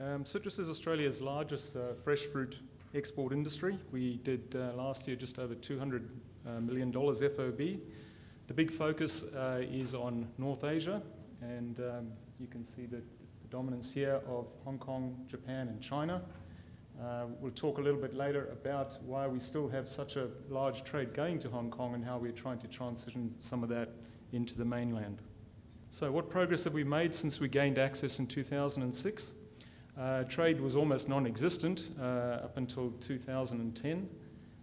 Um, citrus is Australia's largest uh, fresh fruit export industry. We did uh, last year just over $200 uh, million FOB. The big focus uh, is on North Asia, and um, you can see the, the, dominance here of Hong Kong, Japan, and China. Uh, we'll talk a little bit later about why we still have such a large trade going to Hong Kong and how we're trying to transition some of that into the mainland. So, what progress have we made since we gained access in 2006? Uh, trade was almost non existent uh, up until 2010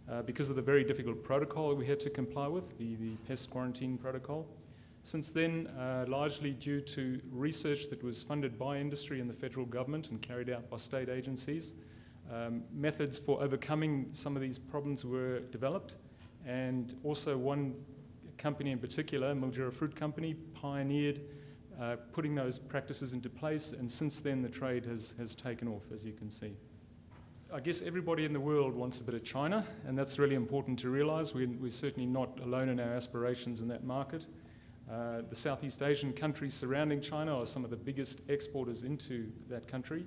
uh, because of the very difficult protocol we had to comply with, the, the pest quarantine protocol. Since then, uh, largely due to research that was funded by industry and the federal government and carried out by state agencies, um, methods for overcoming some of these problems were developed. And also, one company in particular, Mildura Fruit Company, pioneered uh, putting those practices into place, and since then the trade has, has taken off, as you can see. I guess everybody in the world wants a bit of China, and that's really important to realize. We're, we're certainly not alone in our aspirations in that market. Uh, the Southeast Asian countries surrounding China are some of the biggest exporters into that country.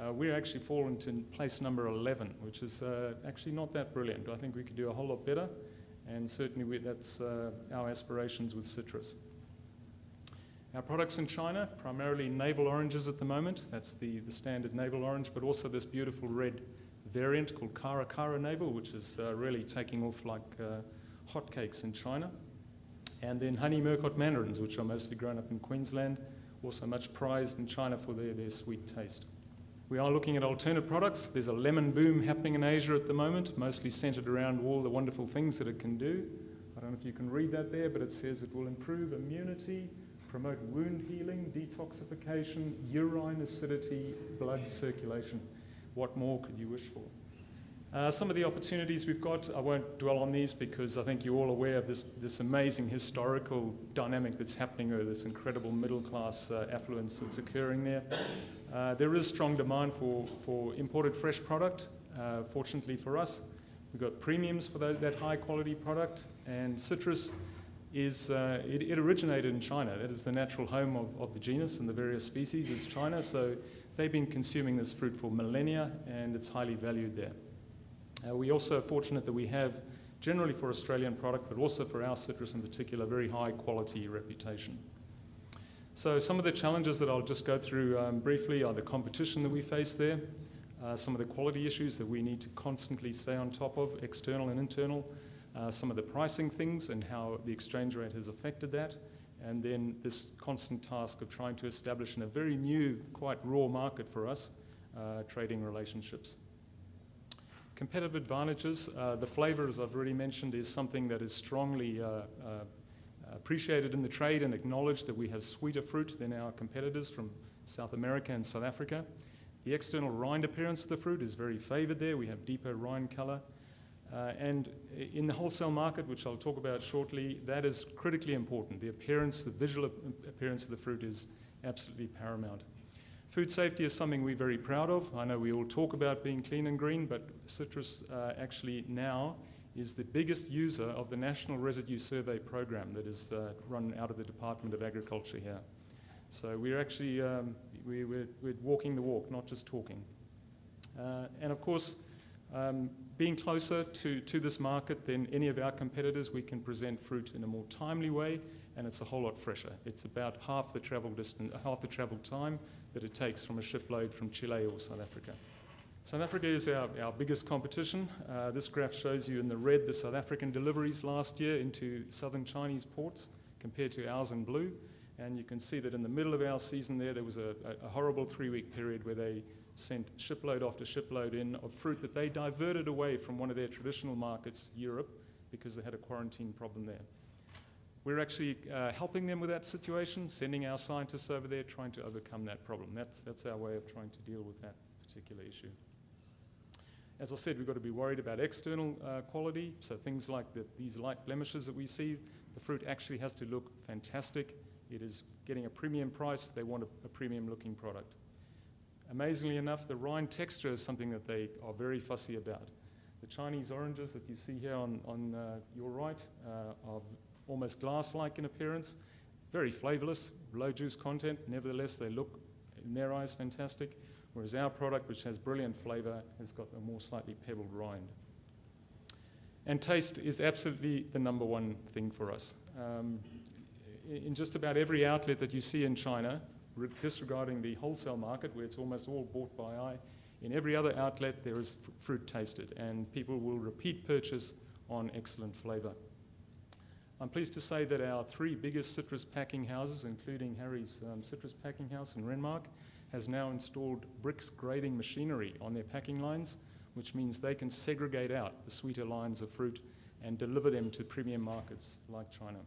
Uh, we're actually fallen to place number 11, which is uh, actually not that brilliant. I think we could do a whole lot better, and certainly we, that's uh, our aspirations with citrus. Our products in China, primarily navel oranges at the moment. That's the, the standard navel orange, but also this beautiful red variant called Cara Cara navel, which is uh, really taking off like uh, hotcakes in China. And then honey Murcott mandarins, which are mostly grown up in Queensland, also much prized in China for their, their sweet taste. We are looking at alternate products. There's a lemon boom happening in Asia at the moment, mostly centered around all the wonderful things that it can do. I don't know if you can read that there, but it says it will improve immunity, promote wound healing, detoxification, urine acidity, blood circulation. What more could you wish for? Uh, some of the opportunities we've got, I won't dwell on these because I think you're all aware of this, this amazing historical dynamic that's happening there, this incredible middle class uh, affluence that's occurring there. Uh, there is strong demand for, for imported fresh product. Uh, fortunately for us, we've got premiums for that, that high quality product, and citrus is uh, it, it, originated in China. That is the natural home of, of the genus and the various species is China. So they've been consuming this fruit for millennia and it's highly valued there. Uh, we also are fortunate that we have, generally for Australian product, but also for our citrus in particular, very high quality reputation. So some of the challenges that I'll just go through um, briefly are the competition that we face there, uh, some of the quality issues that we need to constantly stay on top of, external and internal, uh, some of the pricing things and how the exchange rate has affected that, and then this constant task of trying to establish in a very new, quite raw market for us, uh, trading relationships. Competitive advantages, uh, the flavour, as I've already mentioned, is something that is strongly uh, uh, appreciated in the trade and acknowledged that we have sweeter fruit than our competitors from South America and South Africa. The external rind appearance of the fruit is very favoured there. We have deeper rind colour. Uh, and in the wholesale market, which I'll talk about shortly, that is critically important. The appearance, the visual appearance of the fruit is absolutely paramount. Food safety is something we're very proud of. I know we all talk about being clean and green, but citrus uh, actually now is the biggest user of the National Residue Survey program that is uh, run out of the Department of Agriculture here. So we're actually um, we, are walking the walk, not just talking. Uh, and of course, um, being closer to, to this market than any of our competitors, we can present fruit in a more timely way, and it's a whole lot fresher. It's about half the travel distance, half the travel time that it takes from a shipload from Chile or South Africa. South Africa is our, our biggest competition. Uh, this graph shows you in the red the South African deliveries last year into southern Chinese ports compared to ours in blue. And you can see that in the middle of our season there, there was a, a horrible three-week period where they sent shipload after shipload in of fruit that they diverted away from one of their traditional markets, Europe, because they had a quarantine problem there. We're actually uh, helping them with that situation, sending our scientists over there, trying to overcome that problem. That's, that's our way of trying to deal with that particular issue. As I said, we've got to be worried about external uh, quality, so things like the, these light blemishes that we see, the fruit actually has to look fantastic. It is getting a premium price. They want a, a premium looking product. Amazingly enough, the rind texture is something that they are very fussy about. The Chinese oranges that you see here on, on uh, your right uh, are almost glass-like in appearance, very flavorless, low juice content. Nevertheless, they look, in their eyes, fantastic. whereas our product, which has brilliant flavour, has got a more slightly pebbled rind. And taste is absolutely the number one thing for us. Um, in just about every outlet that you see in China, disregarding the wholesale market where it's almost all bought by eye, in every other outlet there is fruit tasted and people will repeat purchase on excellent flavour. I'm pleased to say that our three biggest citrus packing houses, including Harry's um, Citrus Packing House in Renmark, has now installed Brix grading machinery on their packing lines, which means they can segregate out the sweeter lines of fruit and deliver them to premium markets like China.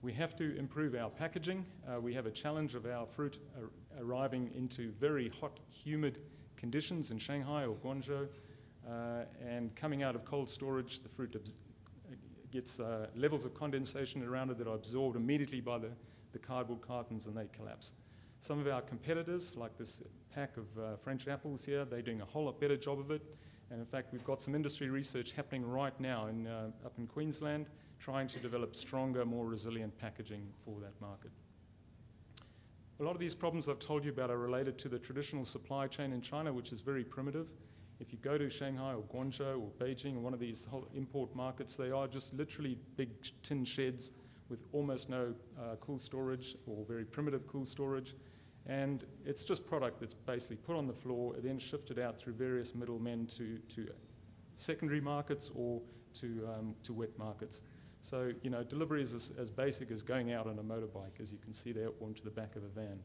We have to improve our packaging. Uh, we have a challenge of our fruit ar arriving into very hot, humid conditions in Shanghai or Guangzhou, uh, and coming out of cold storage, the fruit gets uh, levels of condensation around it that are absorbed immediately by the, the cardboard cartons and they collapse. Some of our competitors, like this pack of uh, French apples here, they're doing a whole lot better job of it. And in fact, we've got some industry research happening right now in, uh, up in Queensland trying to develop stronger, more resilient packaging for that market. A lot of these problems I've told you about are related to the traditional supply chain in China, which is very primitive. If you go to Shanghai or Guangzhou or Beijing one of these import markets, they are just literally big tin sheds with almost no uh, cool storage or very primitive cool storage. And it's just product that's basically put on the floor and then shifted out through various middlemen to, to secondary markets or to, um, to wet markets. So, you know, delivery is as, as, basic as going out on a motorbike, as you can see there, onto the back of a van.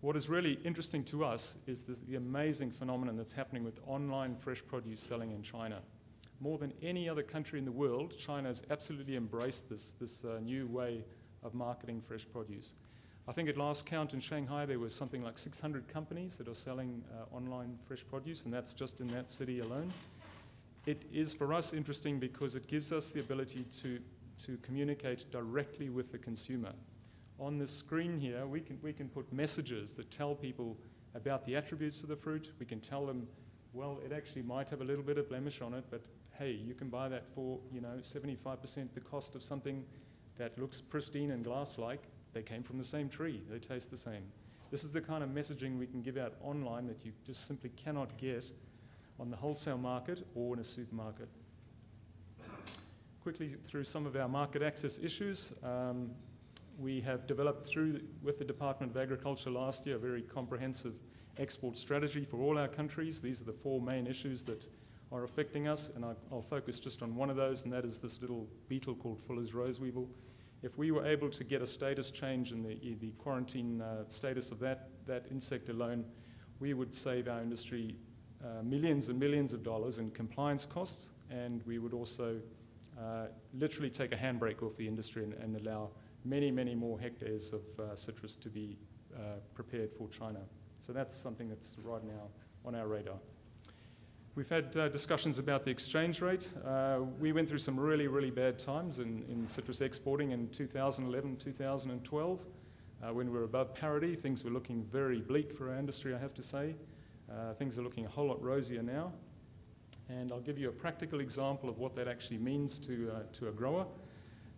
What is really interesting to us is this, the amazing phenomenon that's happening with online fresh produce selling in China. More than any other country in the world, China has absolutely embraced this, this uh, new way of marketing fresh produce. I think at last count in Shanghai, there was something like 600 companies that are selling uh, online fresh produce, and that's just in that city alone. It is for us interesting because it gives us the ability to, to communicate directly with the consumer on the screen here, we can, we can put messages that tell people about the attributes of the fruit. We can tell them, well, it actually might have a little bit of blemish on it, but hey, you can buy that for, you know, 75% the cost of something that looks pristine and glass-like. They came from the same tree. They taste the same. This is the kind of messaging we can give out online that you just simply cannot get on the wholesale market or in a supermarket. Quickly through some of our market access issues. Um, we have developed through with the Department of Agriculture last year a very comprehensive export strategy for all our countries. These are the four main issues that are affecting us, and I, will focus just on one of those, and that is this little beetle called Fuller's rose weevil. If we were able to get a status change in the, the quarantine uh, status of that, that insect alone, we would save our industry uh, millions and millions of dollars in compliance costs, and we would also uh, literally take a handbrake off the industry and, and allow many, many more hectares of uh, citrus to be uh, prepared for China. So that's something that's right now on our radar. We've had uh, discussions about the exchange rate. We went through some really, really bad times in, in citrus exporting in 2011, 2012. Uh, when we were above parity, things were looking very bleak for our industry, I have to say. Uh, things are looking a whole lot rosier now. And I'll give you a practical example of what that actually means to, to a grower.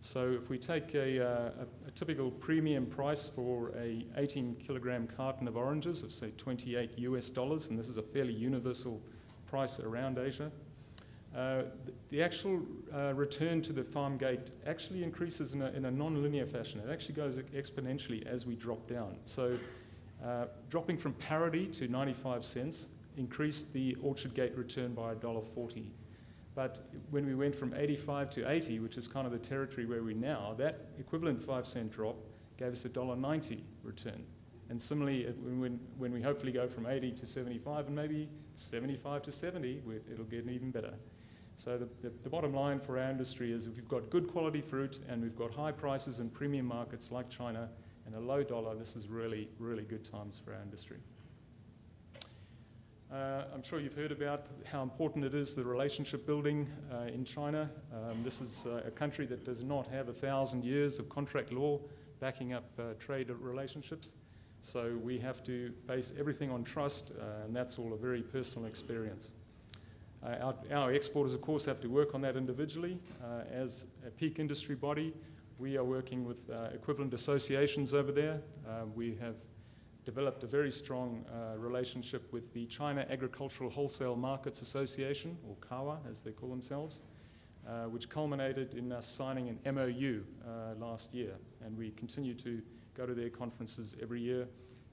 So if we take a, uh, a, a, typical premium price for a 18 kilogram carton of oranges of say 28 US dollars, and this is a fairly universal price around Asia, uh, the, the, actual uh, return to the farm gate actually increases in a, in a non-linear fashion. It actually goes exponentially as we drop down. So uh, dropping from parity to 95 cents increased the orchard gate return by $1.40 but when we went from 85 to 80, which is kind of the territory where we're now, that equivalent 5 cent drop gave us a $1.90 return. And similarly, when, when we hopefully go from 80 to 75 and maybe 75 to 70, it'll get even better. So the, the, the, bottom line for our industry is if we've got good quality fruit and we've got high prices in premium markets like China and a low dollar, this is really, really good times for our industry. Uh, I'm sure you've heard about how important it is, the relationship building uh, in China. Um, this is uh, a country that does not have a thousand years of contract law backing up uh, trade relationships. So we have to base everything on trust, uh, and that's all a very personal experience. Uh, our, our, exporters, of course, have to work on that individually. as a peak industry body, we are working with equivalent associations over there. we have developed a very strong uh, relationship with the China Agricultural Wholesale Markets Association, or CAWA as they call themselves, uh, which culminated in us signing an MOU uh, last year. And we continue to go to their conferences every year.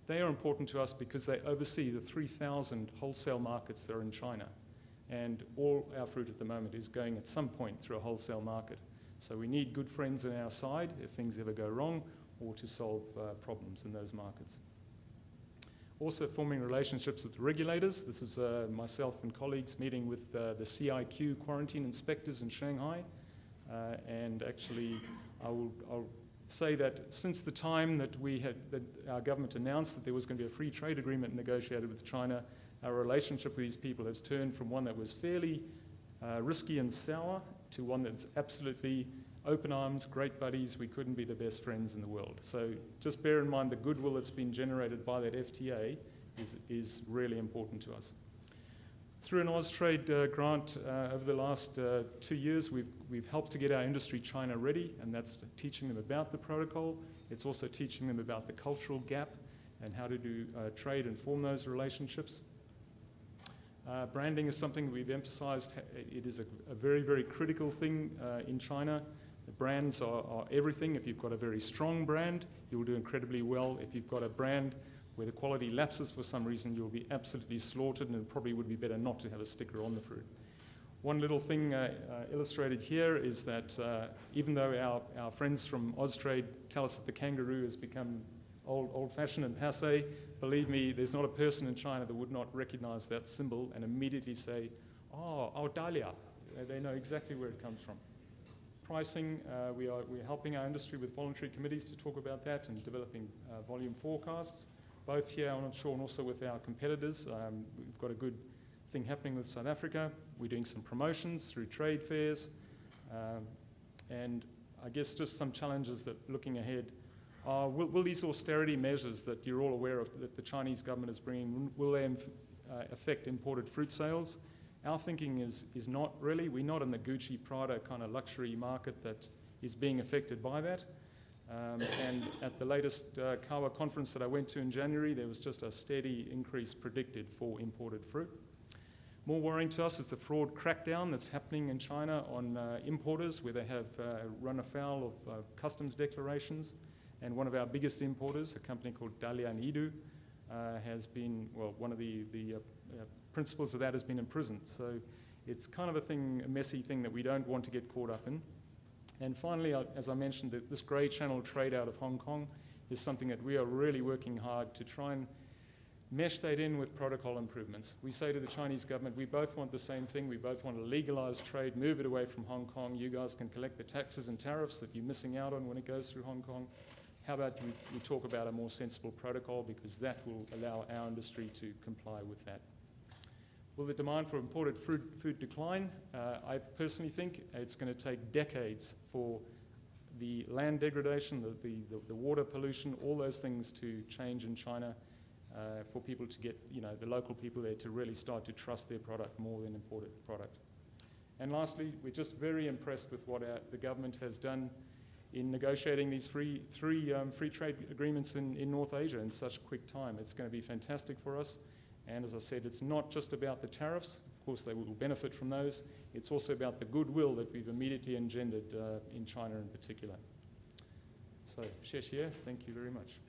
They are important to us because they oversee the 3,000 wholesale markets that are in China. And all our fruit at the moment is going at some point through a wholesale market. So we need good friends on our side if things ever go wrong or to solve uh, problems in those markets. Also forming relationships with regulators. This is uh, myself and colleagues meeting with uh, the CIQ quarantine inspectors in Shanghai. Uh, and actually, I will, I'll say that since the time that we had, that our government announced that there was going to be a free trade agreement negotiated with China, our relationship with these people has turned from one that was fairly uh, risky and sour to one that's absolutely open arms, great buddies. We couldn't be the best friends in the world. So just bear in mind the goodwill that's been generated by that FTA is, is really important to us. Through an Austrade uh, grant uh, over the last uh, two years, we've, we've helped to get our industry China ready, and that's teaching them about the protocol. It's also teaching them about the cultural gap and how to do uh, trade and form those relationships. Uh, branding is something we've emphasized. It is a, a very, very critical thing uh, in China. The brands are, are, everything. If you've got a very strong brand, you'll do incredibly well. If you've got a brand where the quality lapses for some reason, you'll be absolutely slaughtered, and it probably would be better not to have a sticker on the fruit. One little thing uh, uh, illustrated here is that uh, even though our, our friends from Austrade tell us that the kangaroo has become old, old-fashioned and passe, believe me, there's not a person in China that would not recognize that symbol and immediately say, oh, Dahlia. They know exactly where it comes from. Pricing, uh, we are, we're helping our industry with voluntary committees to talk about that and developing uh, volume forecasts, both here on shore and also with our competitors. Um, we've got a good thing happening with South Africa. We're doing some promotions through trade fairs. Um, and I guess just some challenges that looking ahead uh, will, will, these austerity measures that you're all aware of that the Chinese government is bringing, will they uh, affect imported fruit sales? Our thinking is, is not really. We're not in the Gucci, Prada kind of luxury market that is being affected by that. Um, and at the latest uh, CAWA conference that I went to in January, there was just a steady increase predicted for imported fruit. More worrying to us is the fraud crackdown that's happening in China on uh, importers, where they have uh, run afoul of uh, customs declarations. And one of our biggest importers, a company called Dalian Yidu, uh, has been, well, one of the, the uh, principals of that has been imprisoned. So it's kind of a thing, a messy thing that we don't want to get caught up in. And finally, as I mentioned, that this grey channel trade out of Hong Kong is something that we are really working hard to try and mesh that in with protocol improvements. We say to the Chinese government, we both want the same thing. We both want to legalize trade, move it away from Hong Kong. You guys can collect the taxes and tariffs that you're missing out on when it goes through Hong Kong. How about we, we talk about a more sensible protocol because that will allow our industry to comply with that. Will the demand for imported food, food decline? Uh, I personally think it's going to take decades for the land degradation, the, the, the, water pollution, all those things to change in China uh, for people to get, you know, the local people there to really start to trust their product more than imported product. And lastly, we're just very impressed with what our, the government has done in negotiating these free, three um, free trade agreements in, in North Asia in such quick time. It's going to be fantastic for us. And as I said, it's not just about the tariffs. Of course, they will benefit from those. It's also about the goodwill that we've immediately engendered uh, in China in particular. So, Xie thank you very much.